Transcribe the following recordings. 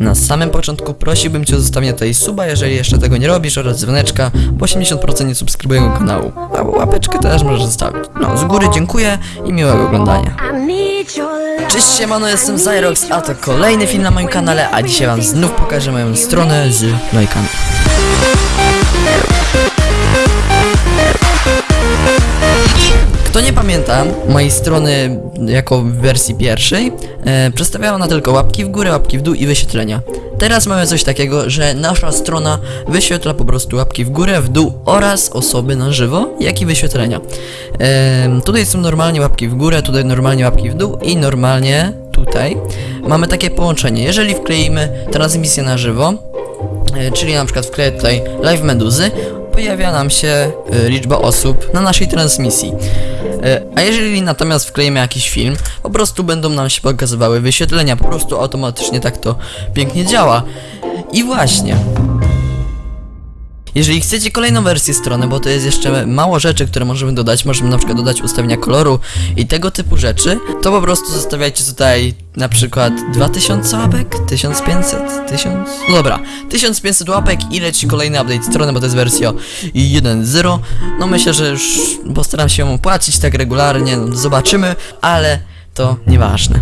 Na samym początku prosiłbym Cię o zostawienie tutaj suba, jeżeli jeszcze tego nie robisz, oraz dzwoneczka, bo 80% nie subskrybuje jego kanału. A łapeczkę też możesz zostawić. No, z góry dziękuję i miłego oglądania. Cześć siemano, jestem Zyrox, a to kolejny film na moim kanale, a dzisiaj wam znów pokażę moją stronę z lajkami. Kto nie pamięta mojej strony jako w wersji pierwszej, e, przedstawiała ona tylko łapki w górę, łapki w dół i wyświetlenia. Teraz mamy coś takiego, że nasza strona wyświetla po prostu łapki w górę, w dół oraz osoby na żywo, jak i wyświetlenia. E, tutaj są normalnie łapki w górę, tutaj normalnie łapki w dół i normalnie tutaj mamy takie połączenie. Jeżeli wkleimy transmisję na żywo, E, czyli na przykład wkleję tutaj live meduzy, pojawia nam się e, liczba osób na naszej transmisji. E, A jeżeli natomiast wklejemy jakiś film, po prostu będą nam się pokazywały wyświetlenia, po prostu automatycznie tak to pięknie działa. I właśnie. Jeżeli chcecie kolejną wersję strony, bo to jest jeszcze mało rzeczy, które możemy dodać, możemy na przykład dodać ustawienia koloru i tego typu rzeczy, to po prostu zostawiajcie tutaj na przykład 2000 łapek, 1500, 1000, no dobra, 1500 łapek i leci kolejny update strony, bo to jest wersja 1.0, no myślę, że już postaram się ją płacić tak regularnie, no zobaczymy, ale to nieważne.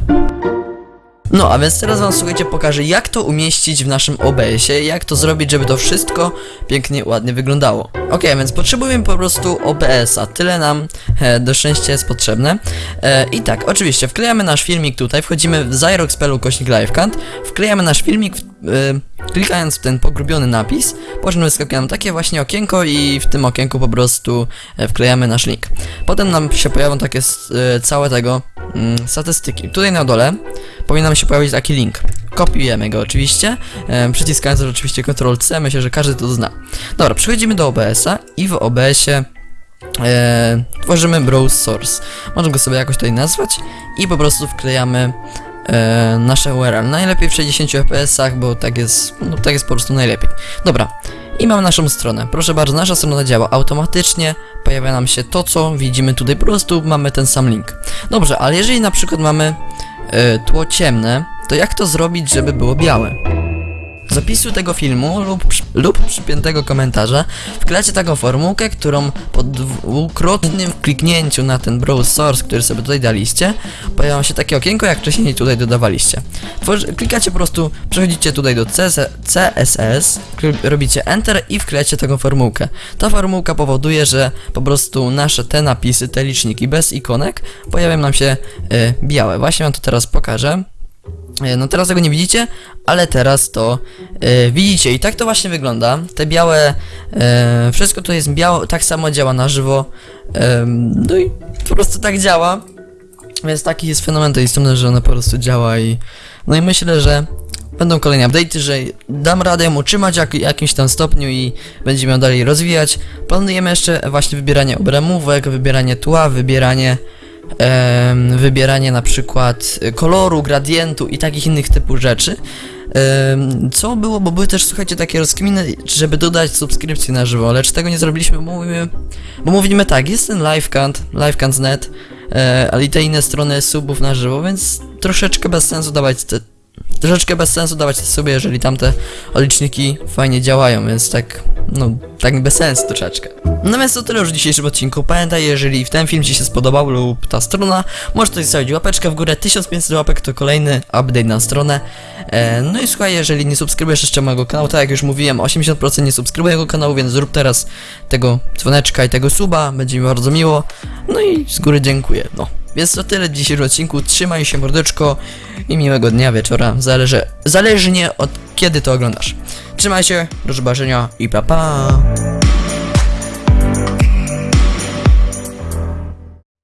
No, a więc teraz wam słuchajcie pokażę jak to umieścić w naszym OBS-ie, jak to zrobić, żeby to wszystko pięknie, ładnie wyglądało. Ok, więc potrzebujemy po prostu OBS-a, tyle nam e, do szczęścia jest potrzebne. E, I tak, oczywiście, wklejamy nasz filmik tutaj, wchodzimy w Zyrox.pl kośnik livecant, wklejamy nasz filmik, e, klikając w ten pogrubiony napis, po czym wyskakuje nam takie właśnie okienko i w tym okienku po prostu e, wklejamy nasz link. Potem nam się pojawią takie e, całe tego mm, statystyki. Tutaj na dole powinien nam się pojawić taki link. Kopiujemy go oczywiście, e, przyciskając oczywiście Ctrl-C, myślę, że każdy to zna. Dobra, przechodzimy do OBS-a i w OBS-ie e, tworzymy browse source. Możemy go sobie jakoś tutaj nazwać i po prostu wklejamy e, nasze URL. Najlepiej w 60 fps-ach, bo tak jest, no, tak jest po prostu najlepiej. Dobra, i mamy naszą stronę. Proszę bardzo, nasza strona działa automatycznie, pojawia nam się to, co widzimy tutaj, po prostu mamy ten sam link. Dobrze, ale jeżeli na przykład mamy tło ciemne, to jak to zrobić, żeby było białe? Z opisu tego filmu lub, lub przypiętego komentarza wklejcie taką formułkę, którą po dwukrotnym kliknięciu na ten browse source, który sobie tutaj daliście, pojawia się takie okienko, jak wcześniej tutaj dodawaliście. Tworzy, klikacie po prostu, przechodzicie tutaj do CS, CSS, robicie Enter i wklejecie taką formułkę. Ta formułka powoduje, że po prostu nasze te napisy, te liczniki bez ikonek pojawią nam się e, białe. Właśnie wam to teraz pokażę. E, No teraz tego nie widzicie, ale teraz to e, widzicie i tak to właśnie wygląda. Te białe, e, wszystko to jest białe, tak samo działa na żywo. Em, no i po prostu tak działa. Więc taki jest fenomen tej strony, że ona po prostu działa i no i myślę, że będą kolejne update'y, że dam radę ją utrzymać jak, jakimś tam stopniu i będziemy ją dalej rozwijać. Planujemy jeszcze właśnie wybieranie obramówek, wybieranie tła, wybieranie wybieranie na przykład koloru, gradientu i takich innych typu rzeczy. Co było, bo były też, słuchajcie, takie rozkminy, żeby dodać subskrypcję na żywo, lecz tego nie zrobiliśmy, bo mówimy, bo mówimy tak, jest ten livecant, livecant.net, e, ale i te inne strony subów na żywo, więc troszeczkę bez sensu dawać te, troszeczkę bez sensu dawać te sobie, jeżeli tamte liczniki fajnie działają, więc tak, no, tak bez sensu troszeczkę. No więc to tyle już w dzisiejszym odcinku. Pamiętaj, jeżeli w ten film Ci się spodobał lub ta strona, możesz tutaj zostawić łapeczkę w górę. 1500 łapek to kolejny update na stronę. E, no i słuchaj, jeżeli nie subskrybujesz jeszcze mojego kanału, tak jak już mówiłem, 80% nie subskrybuje mojego kanału, więc zrób teraz tego dzwoneczka i tego suba, będzie mi bardzo miło. No i z góry dziękuję. No. Więc to tyle w dzisiejszym odcinku. Trzymaj się mordeczko i miłego dnia, wieczora. Zależy, zależnie od kiedy to oglądasz. Trzymaj się, do zobaczenia i pa pa!